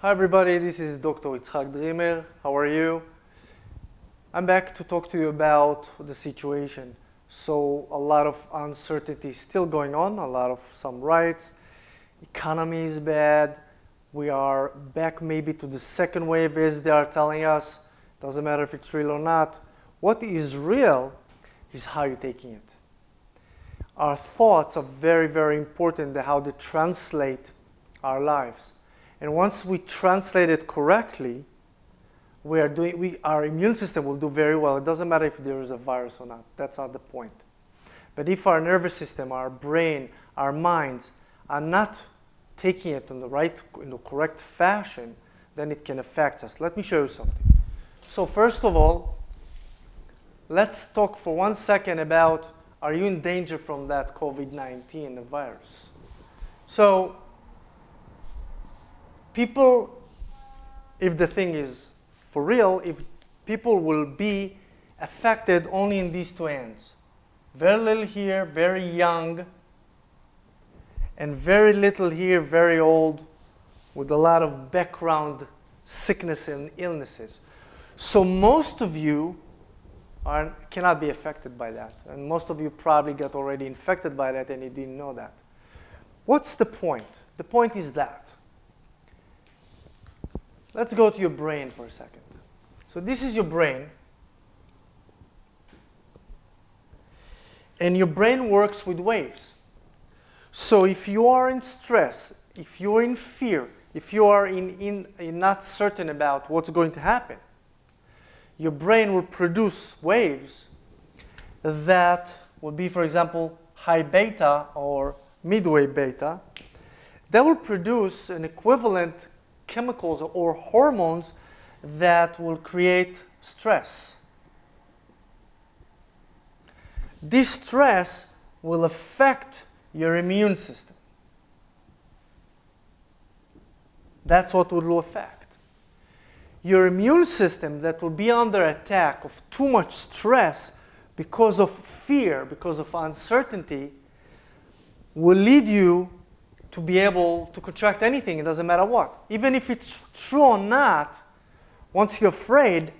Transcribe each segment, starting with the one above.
Hi everybody, this is Dr. Itzhak Dreamer. How are you? I'm back to talk to you about the situation. So a lot of uncertainty is still going on, a lot of some riots. Economy is bad. We are back maybe to the second wave as they are telling us. Doesn't matter if it's real or not. What is real is how you're taking it. Our thoughts are very, very important how they translate our lives. And once we translate it correctly, we are doing, we, our immune system will do very well. It doesn't matter if there is a virus or not. That's not the point. But if our nervous system, our brain, our minds are not taking it in the right, in the correct fashion, then it can affect us. Let me show you something. So first of all, let's talk for one second about are you in danger from that COVID-19, the virus? So people, if the thing is for real, if people will be affected only in these two ends. Very little here, very young, and very little here, very old, with a lot of background sickness and illnesses. So most of you are, cannot be affected by that. And most of you probably got already infected by that and you didn't know that. What's the point? The point is that Let's go to your brain for a second. So this is your brain. And your brain works with waves. So if you are in stress, if you're in fear, if you are in, in, in not certain about what's going to happen, your brain will produce waves that will be, for example, high beta or midway beta. That will produce an equivalent chemicals or hormones that will create stress. This stress will affect your immune system. That's what will affect. Your immune system that will be under attack of too much stress because of fear, because of uncertainty, will lead you to be able to contract anything, it doesn't matter what. Even if it's true or not, once you're afraid,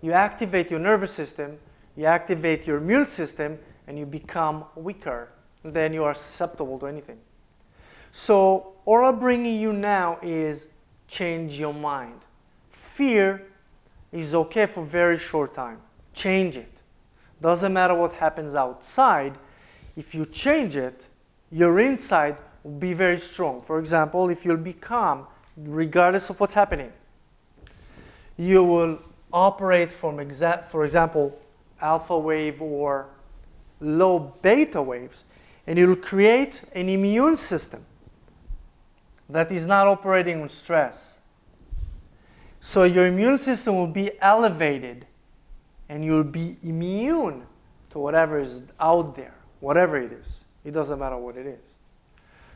you activate your nervous system, you activate your immune system, and you become weaker. Then you are susceptible to anything. So all I'm bringing you now is change your mind. Fear is okay for a very short time. Change it. Doesn't matter what happens outside. If you change it, your inside be very strong. For example, if you'll be calm, regardless of what's happening, you will operate from, exa for example, alpha wave or low beta waves, and will create an immune system that is not operating on stress. So your immune system will be elevated and you'll be immune to whatever is out there, whatever it is. It doesn't matter what it is.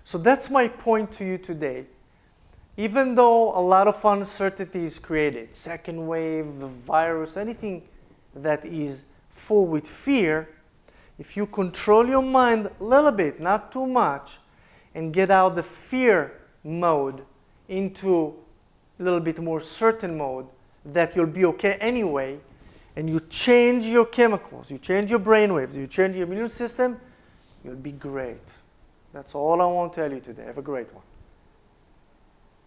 So that's my point to you today. Even though a lot of uncertainty is created, second wave, the virus, anything that is full with fear, if you control your mind a little bit, not too much, and get out the fear mode into a little bit more certain mode that you'll be okay anyway, and you change your chemicals, you change your brain waves, you change your immune system, you'll be great. That's all I want to tell you today. Have a great one.